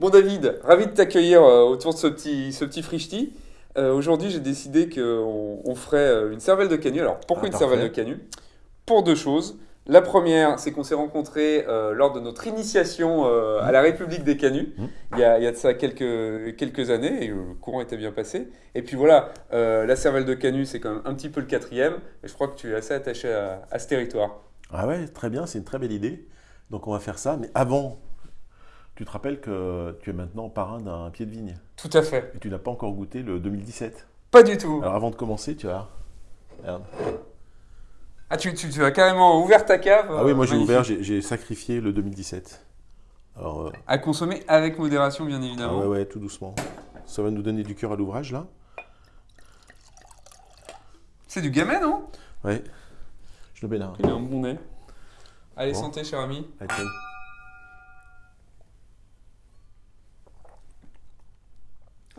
Bon David, ravi de t'accueillir euh, autour de ce petit, ce petit. Euh, Aujourd'hui, j'ai décidé qu'on on ferait euh, une cervelle de canut. Alors, pourquoi Ah, une cervelle de canut Pour deux choses. La première, c'est qu'on s'est rencontrés euh, lors de notre initiation euh, à la République des canuts, Mhm. il, y a, il y a de ça quelques, quelques années, et le courant était bien passé. Et puis voilà, la cervelle de canut, c'est quand même un petit peu le quatrième, et je crois que tu es assez attaché à, à ce territoire. Ah ouais, très bien, c'est une très belle idée. Donc on va faire ça, mais avant, tu te rappelles que tu es maintenant parrain d'un pied de vigne Tout à fait. et tu n'as pas encore goûté le 2017. Pas du tout. Alors avant de commencer, tu as... Regarde. Ah, tu, tu, tu as carrément ouvert ta cave Ah oui, moi euh, j'ai magnifique. ouvert, j'ai sacrifié le 2017. Alors, euh, À consommer avec modération, bien ah évidemment. ouais, ouais, tout doucement. Ça va nous donner du cœur à l'ouvrage là. C'est du gamet, non? Ouais. Je le mets là. Il a un bon nez. Allez, Bon. santé, cher ami. Allez,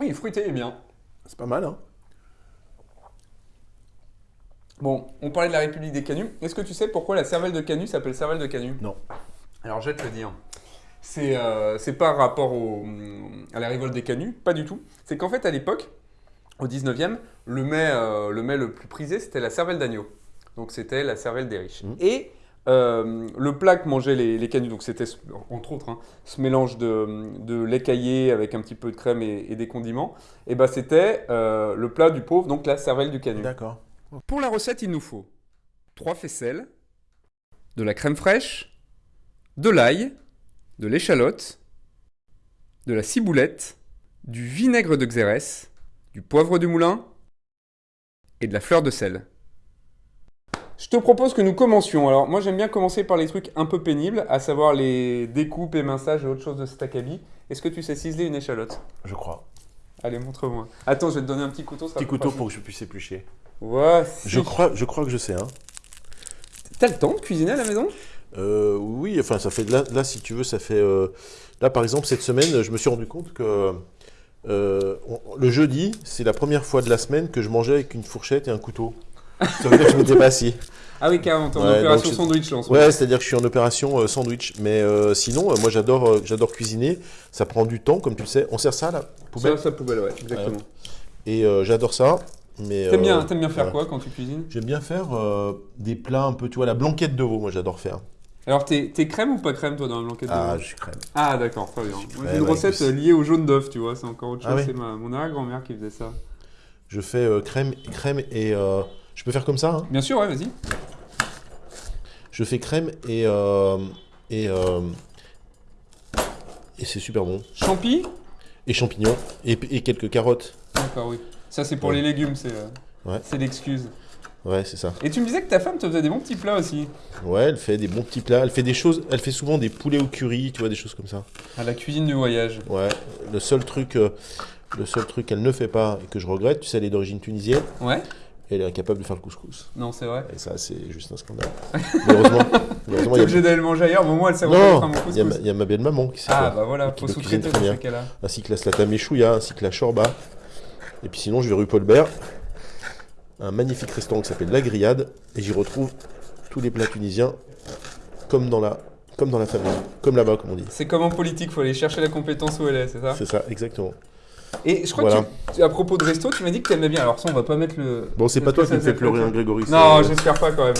Oui, fruité, est bien. C'est pas mal, hein Bon, on parlait de la République des Canuts. Est-ce que tu sais pourquoi la cervelle de Canut s'appelle cervelle de Canut Non. Alors, je vais te le dire. C'est euh, c'est par rapport au, à la révolte des Canuts, pas du tout. C'est qu'en fait, à l'époque, au 19e, le mets, euh, le mets le plus prisé, c'était la cervelle d'agneau. Donc, c'était la cervelle des riches. Mhm. Et euh, le plat que mangeaient les, les Canuts, donc c'était, entre autres, hein, ce mélange de, de lait caillé avec un petit peu de crème et, et des condiments, et ben c'était euh, le plat du pauvre, donc la cervelle du Canut. D'accord. Pour la recette, il nous faut 3 faisselles, de la crème fraîche, de l'ail, de l'échalote, de la ciboulette, du vinaigre de Xérès, du poivre du moulin et de la fleur de sel. Je te propose que nous commencions. Alors, moi, j'aime bien commencer par les trucs un peu pénibles, à savoir les découpes, éminçages et autre chose de cet acabit. Est-ce que tu sais ciseler une échalote? Je crois. Allez, montre-moi. Attends, je vais te donner un petit couteau. ça Petit couteau pour que je puisse éplucher. Ouais, Je crois, je crois que je sais, hein. T'as le temps de cuisiner à la maison? Euh, oui, enfin, ça fait là, là, si tu veux, ça fait. euh, là, par exemple, cette semaine, je me suis rendu compte que euh, on- le jeudi, c'est la première fois de la semaine que je mangeais avec une fourchette et un couteau. Ça veut dire que je m'étais pas assis. Ah oui, carrément, t'es en Ouais, opération je- sandwich là en ce moment. Ouais, c'est-à-dire que je suis en opération euh, sandwich. Mais euh, sinon, euh, moi, j'adore, j'adore cuisiner. Ça prend du temps, comme tu le sais. On sert ça à la poubelle. Ça, ça poubelle, ouais, exactement. Et j'adore ça. Mais T'aimes bien, t'aimes bien faire quoi quand tu cuisines? J'aime bien faire des plats un peu, tu vois, la blanquette de veau. Moi, j'adore faire. Alors, t'es t'es crème ou pas crème toi dans la blanquette de Ah, veau? je suis crème. Ah, d'accord, très bien. Crème J'ai une recette liée au jaune d'œuf, tu vois, c'est encore autre chose. Ah ouais C'est ma, mon arrière-grand-mère qui faisait ça. Je fais crème, crème et je peux faire comme ça. Hein? Bien sûr, ouais, vas-y. Je fais crème et euh, et euh, et c'est super bon. Champi? Et champignons et, et quelques carottes. D'accord, oui. Ça, c'est pour Ouais. les légumes, c'est euh, Ouais. c'est l'excuse. Ouais, c'est ça. Et tu me disais que ta femme te faisait des bons petits plats aussi. Ouais, elle fait des bons petits plats. Elle fait des choses. Elle fait souvent des poulets au curry, tu vois, des choses comme ça. À la cuisine du voyage. Ouais. Le seul truc, euh, le seul truc qu'elle ne fait pas et que je regrette, tu sais, elle est d'origine tunisienne. Ouais Elle est incapable de faire le couscous. Non, c'est vrai. Et ça, c'est juste un scandale. Mais heureusement, mais heureusement, T'es il obligé d'aller le manger ailleurs, mais au moins elle sait a... il y, a ma- couscous. il y a ma belle maman qui sait Ah, faire. bah voilà, faut sous-traiter dans ces cas-là. ainsi que la slatameshouya, ainsi que la shorba. Et puis sinon, je vais rue Paulbert, un magnifique restaurant qui s'appelle La Grillade, et j'y retrouve tous les plats tunisiens, comme dans la, comme dans la famille, comme là-bas, comme on dit. C'est comme en politique, faut aller chercher la compétence où elle est, c'est ça? C'est ça, exactement. Et je crois Voilà. que tu- à propos de resto, tu m'as dit que t'aimais bien. Alors ça, on va pas mettre le. Bon, c'est pas toi qui me fais pleurer, hein, Zephyr. Grégory. Non, j'espère pas quand même.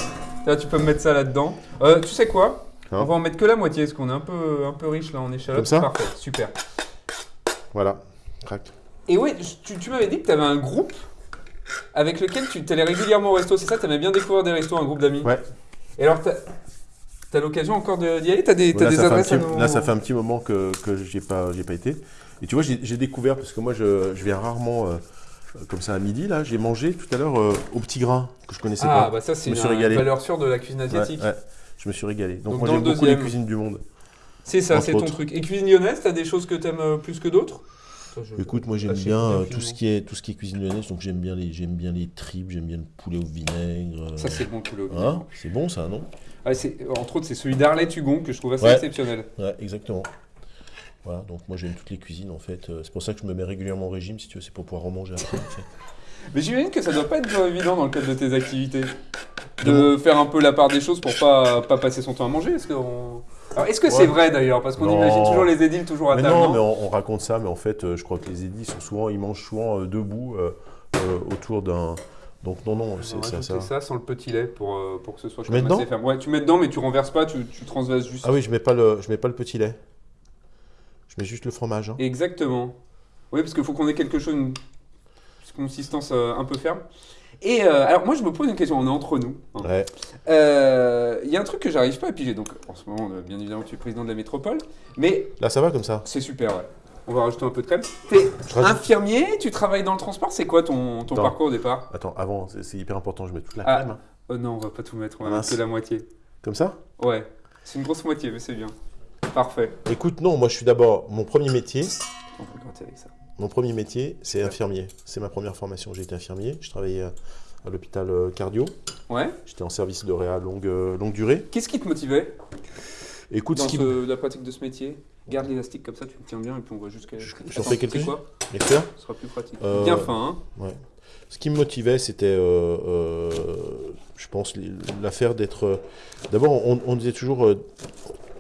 Là, tu peux me mettre ça là-dedans. Euh, tu sais quoi? Hein? On va en mettre que la moitié, parce qu'on est un peu, un peu riche là en échalote. Comme ça? Parfait, super. Voilà, crac. Et ouais, je- tu, tu m'avais dit que tu avais un groupe avec lequel tu allais régulièrement au resto, c'est ça T'aimais bien découvrir des restos, un groupe d'amis? Ouais. Et alors, t'as as, l'occasion encore d'y aller? T'as des, Là, des un adresses petit, à nous là, ça fait un petit moment que, que j'ai pas, pas été. Et tu vois, j'ai découvert, parce que moi, je, je viens rarement euh, comme ça à midi, là, j'ai mangé tout à l'heure euh, au petit grain, que je connaissais Ah, pas. bah ça, c'est une, régalé. valeur sûre de la cuisine asiatique. ouais, je me suis régalé. Donc, Donc, moi, j'aime beaucoup les cuisines du monde. C'est ça, c'est ton truc. Et cuisine lyonnaise, t'as des choses que t'aimes euh, plus que d'autres? Écoute, moi, j'aime Lâchez bien euh, tout ce qui est tout ce qui est cuisine lyonnaise, donc j'aime bien les j'aime bien les tripes, j'aime bien le poulet au vinaigre. euh, Ça, c'est bon, poulet au vinaigre. hein, c'est bon ça, non? Ah, entre autres, c'est celui d'Arlette Hugon que je trouve assez Ouais. exceptionnel. Ouais, exactement. Voilà, donc moi j'aime toutes les cuisines en fait. Euh, C'est pour ça que je me mets régulièrement au régime, si tu veux, c'est pour pouvoir remanger après. en fait. Mais j'imagine que ça doit pas être évident dans le cadre de tes activités. De faire un peu la part des choses pour pas, pas passer son temps à manger. Est-ce que Ouais. c'est vrai d'ailleurs? Parce qu'on imagine toujours les édiles toujours à Mais table. non, non? mais on, on raconte ça, mais en fait, euh, je crois que les édits sont souvent, ils mangent souvent euh, debout euh, euh, autour d'un. Donc non, non, c'est ça, ça. ça sans le petit lait pour, pour que ce soit Je mets dedans? ferme. Ouais, tu mets dedans, mais tu renverses pas, tu, tu transvases juste. Ah oui, je mets pas le, je mets pas le petit lait. Mets juste le fromage. hein. Exactement. Oui, parce qu'il faut qu'on ait quelque chose, une consistance euh, un peu ferme. Et euh, alors, moi, je me pose une question, on est entre nous. hein. Ouais. Euh, Il y a un truc que j'arrive pas à piger. Donc, en ce moment, euh, bien évidemment, tu es président de la métropole, mais Là, ça va comme ça. c'est super, ouais. On va rajouter un peu de crème. T'es rajoute- infirmier, tu travailles dans le transport, c'est quoi ton, ton parcours au départ? Attends, avant, c'est hyper important. Je mets toute la Ah. crème. hein. Oh non, on va pas tout mettre, on va mettre que la moitié. Comme ça? Ouais, c'est une grosse moitié, mais c'est bien. Parfait. Écoute, non, moi, je suis d'abord mon premier métier. On gratter avec ça. Mon premier métier, c'est infirmier. C'est ma première formation. J'ai été infirmier. Je travaillais euh, à l'hôpital euh, cardio. Ouais. J'étais en service de réa longue, euh, longue durée. Qu'est-ce qui te motivait Écoute, dans ce qui ce- la pratique de ce métier? Garde l'élastique comme ça, tu le tiens bien et puis on voit jusqu'à. Je- j'en fais quelques-uns quoi? Lecteur Ce sera plus pratique. Euh, Bien fin, hein Ce qui me motivait, c'était, euh, euh, je pense, l'affaire d'être. euh, D'abord, on, on disait toujours, euh,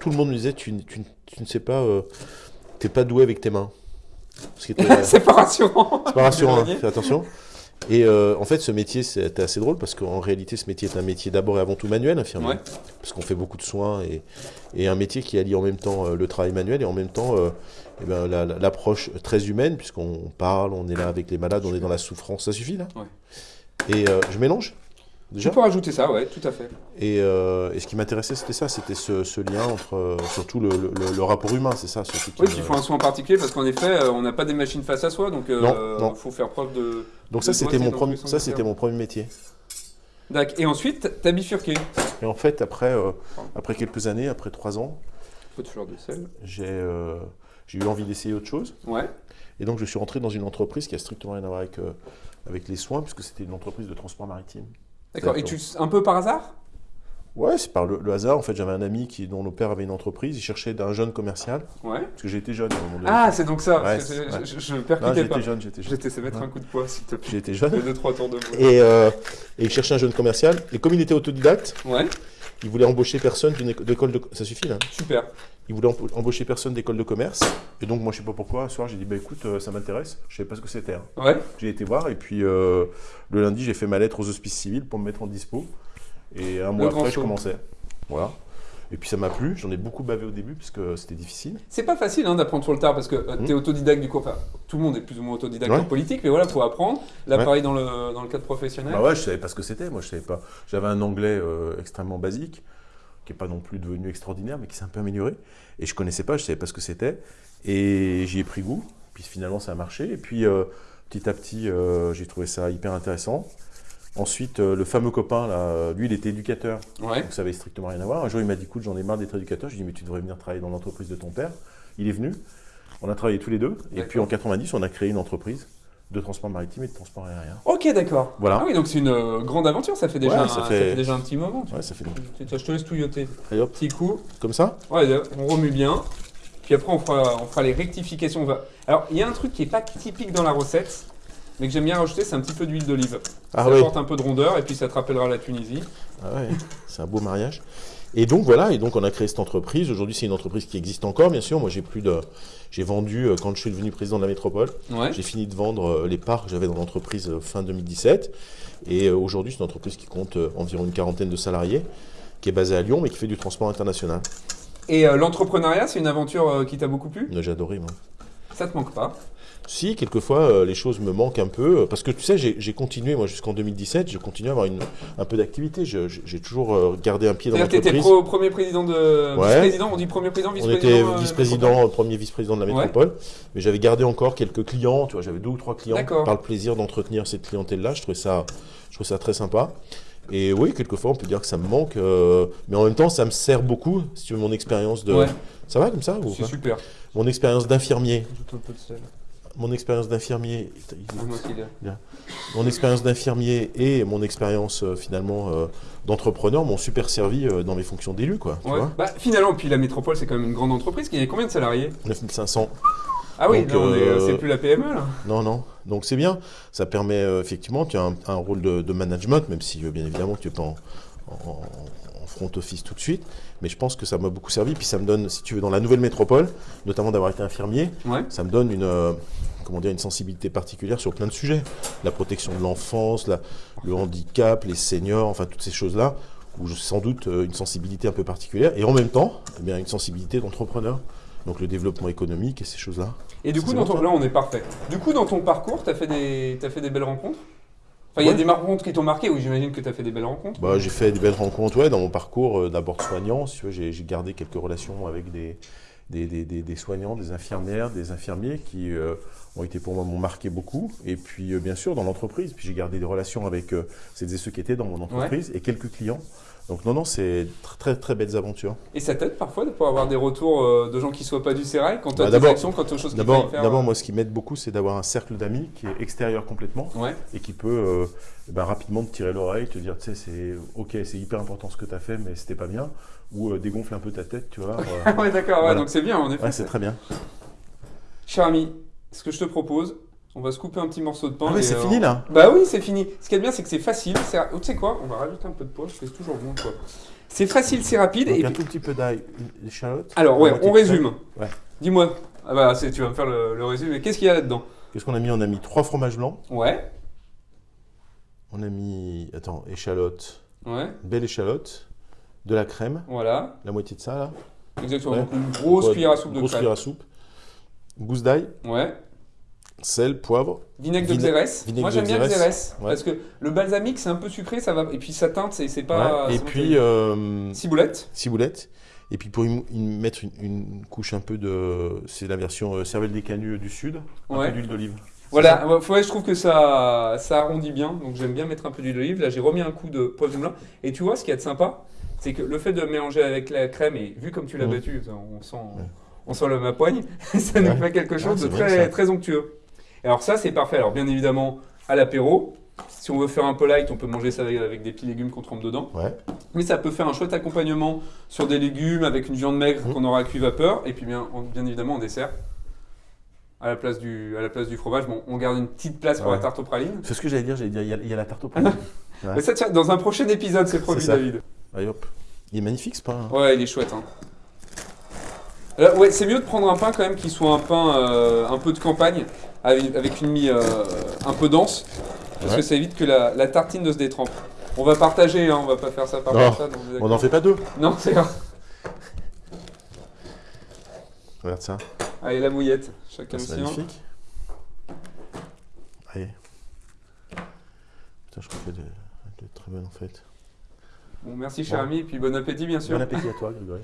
tout le monde me disait, tu, ne sais pas, euh, t'es pas doué avec tes mains. C'est pas rassurant. c'est pas rassurant, hein, fais attention. Et euh, en fait, ce métier, c'était assez drôle parce qu'en réalité, ce métier est un métier d'abord et avant tout manuel, infirmier. Ouais. Parce qu'on fait beaucoup de soins et, et un métier qui allie en même temps euh, le travail manuel et en même temps euh, eh ben, la- la- l'approche très humaine, puisqu'on parle, on est là avec les malades, on est dans la souffrance, ça suffit là Ouais. Et euh, je mélange Tu déjà peux rajouter ça, ouais, tout à fait. et, euh, et ce qui m'intéressait, c'était ça, c'était ce, ce lien entre euh, surtout le, le- le- le rapport humain, c'est ça surtout Oui, il faut un soin particulier parce qu'en effet, euh, on n'a pas des machines face à soi, donc il faut faire preuve de. Donc ça, c'était mon, premier, ça, c'était mon premier métier. D'accord. Et ensuite, t'as bifurqué. Et en fait, après, euh, après quelques années, après trois ans, de sel. j'ai euh, j'ai eu envie d'essayer autre chose. Ouais. Et donc, je suis rentré dans une entreprise qui a strictement rien à voir avec, euh, avec les soins, puisque c'était une entreprise de transport maritime. D'accord. Et tu, un peu par hasard? Ouais, c'est par le, le hasard. En fait, j'avais un ami qui, dont le père avait une entreprise. Il cherchait un jeune commercial, Ouais. parce que j'étais jeune à un moment donné. Ah, c'est donc ça. Ouais, c'est- c'est-. Je, je non, percutais j'étais pas. jeune, j'étais Je jeune. te laisser mettre Ouais. un coup de poing, s'il te plaît. J'étais jeune. Deux, trois tours de. Et, euh, et il cherchait un jeune commercial. Et comme il était autodidacte, Ouais, il voulait embaucher personne d'une éco- d'école de... Ça suffit, là super. Il voulait embaucher personne d'école de commerce. Et donc, moi, je sais pas pourquoi, un soir, j'ai dit, bah écoute, euh, ça m'intéresse. Je savais pas ce que c'était. hein. Ouais. J'ai été voir. Et puis, euh, le lundi, j'ai fait ma lettre aux hospices civils pour me mettre en dispo. Et un mois après, je commençais. Voilà. Et puis, ça m'a plu. J'en ai beaucoup bavé au début, parce que c'était difficile. C'est pas facile hein, d'apprendre sur le tard parce que euh, Mhm. t'es autodidacte du coup. Enfin, tout le monde est plus ou moins autodidacte Ouais. en politique, mais voilà, faut apprendre. Là, Ouais. pareil dans le, dans le cadre professionnel. Bah ouais, je savais pas ce que c'était. Moi, je savais pas. J'avais un anglais euh, extrêmement basique, qui est pas non plus devenu extraordinaire, mais qui s'est un peu amélioré. Et je connaissais pas, je savais pas ce que c'était. Et j'y ai pris goût. Puis finalement, ça a marché. Et puis euh, petit à petit, euh, j'ai trouvé ça hyper intéressant. Ensuite, euh, le fameux copain, là, euh, lui, il était éducateur, Ouais. donc ça avait strictement rien à voir. Un jour, il m'a dit, écoute, j'en ai marre d'être éducateur. Je lui ai dit, mais tu devrais venir travailler dans l'entreprise de ton père. Il est venu. On a travaillé tous les deux. Et puis en 90, on a créé une entreprise de transport maritime et de transport aérien. Ok, d'accord. Voilà. Ah oui, donc c'est une euh, grande aventure. Ça fait déjà, Ouais, un, ça ça fait- fait déjà un petit moment. Ouais, ça fait Je te laisse touilloter. Allez hop, Petit coup. comme ça Ouais, on remue bien. Puis après, on fera, on fera les rectifications. Alors, il y a un truc qui n'est pas typique dans la recette, mais que j'aime bien rajouter, c'est un petit peu d'huile d'olive. Ah ça apporte un peu de rondeur et puis ça te rappellera la Tunisie. Ah ouais, c'est un beau mariage. Et donc voilà, et donc on a créé cette entreprise. Aujourd'hui, c'est une entreprise qui existe encore, bien sûr. Moi, j'ai plus de, j'ai vendu euh, quand je suis devenu président de la métropole. Ouais. J'ai fini de vendre euh, les parts que j'avais dans l'entreprise euh, fin 2017. Et aujourd'hui, c'est une entreprise qui compte environ une quarantaine de salariés, qui est basée à Lyon, mais qui fait du transport international. Et euh, l'entrepreneuriat, c'est une aventure qui t'a beaucoup plu? J'ai adoré, moi. Ça te manque pas Si, quelquefois, euh, les choses me manquent un peu. euh, Parce que tu sais, j'ai continué, moi, jusqu'en 2017, j'ai continué à avoir une, un peu d'activité. Je- J'ai toujours euh, gardé un pied dans l'entreprise. pro- premier président de. Ouais. Vice-président, on dit premier président, On vice-président était euh, vice-président, premier vice-président de la Ouais. métropole, mais j'avais gardé encore quelques clients, tu vois, j'avais deux ou trois clients par le plaisir d'entretenir cette clientèle-là, je trouvais ça, je trouvais ça très sympa. Et oui, quelquefois on peut dire que ça me manque, euh, mais en même temps ça me sert beaucoup, si tu veux, mon expérience de... Ouais, Ça va comme ça ou c'est super. Mon expérience d'infirmier, mon expérience d'infirmier, mon expérience d'infirmier et mon expérience euh, finalement euh, d'entrepreneur m'ont super servi dans mes fonctions d'élu, quoi, tu Ouais. vois. Bah, finalement, puis la métropole, c'est quand même une grande entreprise. Il y a combien de salariés? 9500. Ah oui, c'est plus la PME là. Non, non. Donc c'est bien. Ça permet euh, effectivement, tu as un, un rôle de, de management, même si euh, bien évidemment tu n'es pas en, en, en- en front office tout de suite, mais je pense que ça m'a beaucoup servi. Puis ça me donne, si tu veux, dans la nouvelle métropole, notamment d'avoir été infirmier, Ouais. ça me donne une, euh, comment dire, une sensibilité particulière sur plein de sujets. La protection de l'enfance, le handicap, les seniors, enfin toutes ces choses-là, où j'ai sans doute une sensibilité un peu particulière, et en même temps, eh bien, une sensibilité d'entrepreneur. Donc le développement économique et ces choses-là. Et du coup, dans ton... là, on est parfait. Du coup, dans ton parcours, tu as, fait des... t'as fait des belles rencontres? Enfin, il y a des rencontres qui t'ont marqué, oui, j'imagine que tu as fait des belles rencontres. Bah, j'ai fait des belles rencontres ouais, dans mon parcours euh, d'abord soignant. Si j'ai gardé quelques relations avec des, des, des- des- des soignants, des infirmières, des infirmiers qui euh, ont été pour moi m'ont marqué beaucoup. Et puis euh, bien sûr dans l'entreprise. Puis j'ai gardé des relations avec euh, celles et ceux qui étaient dans mon entreprise et quelques clients. Donc non, non, c'est tr- très très belles aventures. Et ça t'aide parfois de pouvoir avoir des retours euh, de gens qui soient pas du Sérail quand tu as Bah, des actions, quand tu as des choses D'abord, d'abord moi, ce qui m'aide beaucoup, c'est d'avoir un cercle d'amis qui est extérieur complètement Ouais. et qui peut euh, ben, rapidement te tirer l'oreille, te dire, tu sais, c'est ok, c'est hyper important ce que tu as fait, mais c'était pas bien, ou euh, dégonfler un peu ta tête, tu vois. euh, ouais, d'accord, ouais, Voilà. donc c'est bien en effet. ouais, c'est très bien. Cher ami, ce que je te propose, on va se couper un petit morceau de pain. Ah et, c'est euh, fini là Bah oui, c'est fini. Ce qui est bien, c'est que c'est facile. c'est- Tu sais quoi On va rajouter un peu de poivre, c'est toujours bon quoi. C'est facile, c'est rapide. Donc et un puis- tout petit peu d'ail, une échalote. Alors ouais, on résume. Ouais. Dis-moi. Ah bah tu vas me faire le, le résumé. Qu'est-ce qu'il y a là-dedans? Qu'est-ce qu'on a mis? On a mis trois fromages blancs. Ouais. On a mis, attends, échalote, Ouais. belle échalote, de la crème, Voilà. la moitié de ça là. Exactement. Ouais. Donc une grosse Ouais, cuillère à soupe de Grosse crème. cuillère à soupe. Gousse d'ail, Ouais. sel, poivre. Vinaigre de Xérès. vinaigre Moi j'aime bien le Xérès. Ouais. Parce que le balsamique c'est un peu sucré, ça va. Et puis ça teinte, c'est pas. Et puis euh, Ciboulette. ciboulette. Et puis pour y, y mettre une, une couche un peu de, c'est la version euh, cervelle des canuts du sud, un peu d'huile d'olive. Voilà, ouais, je trouve que ça, ça arrondit bien, donc j'aime bien mettre un peu d'huile d'olive. Là, j'ai remis un coup de poivre blanc. Et tu vois, ce qui est de sympa, c'est que le fait de mélanger avec la crème, et vu comme tu l'as Mm. battu, on sent, on sent le ma poigne, ça nous Ouais. fait quelque chose Ah, de c'est bien, très, très onctueux. Et alors ça, c'est parfait. Alors bien évidemment, à l'apéro, si on veut faire un peu light, on peut manger ça avec, avec des petits légumes qu'on trempe dedans. Ouais. Mais ça peut faire un chouette accompagnement sur des légumes avec une viande maigre Mm. qu'on aura à cuit vapeur. Et puis bien, en- bien évidemment en dessert. À la, place du, à la place du fromage, bon, on garde une petite place pour Ouais. la tarte aux pralines. C'est ce que j'allais dire, j'allais dire, il y a, il y a la tarte au pain. Mais ça, tiens, dans un prochain épisode, c'est ça. David. Allez hop. Il est magnifique ce pain. hein. Ouais, il est chouette. Hein. Alors, ouais, c'est mieux de prendre un pain quand même qui soit un pain euh, un peu de campagne, avec, une mie euh, un peu dense, parce Ouais. que ça évite que la, la tartine ne se détrempe. On va partager, hein, on va pas faire ça par Non, On n'en fait pas deux. Non, c'est grave. Regarde ça. Allez, la mouillette, chacun le C'est magnifique. Allez. Putain, je crois qu'il y a de, de très bonnes en fait. Bon, merci cher Bon. ami, et puis bon appétit bien sûr. Bon appétit à toi, Grégory.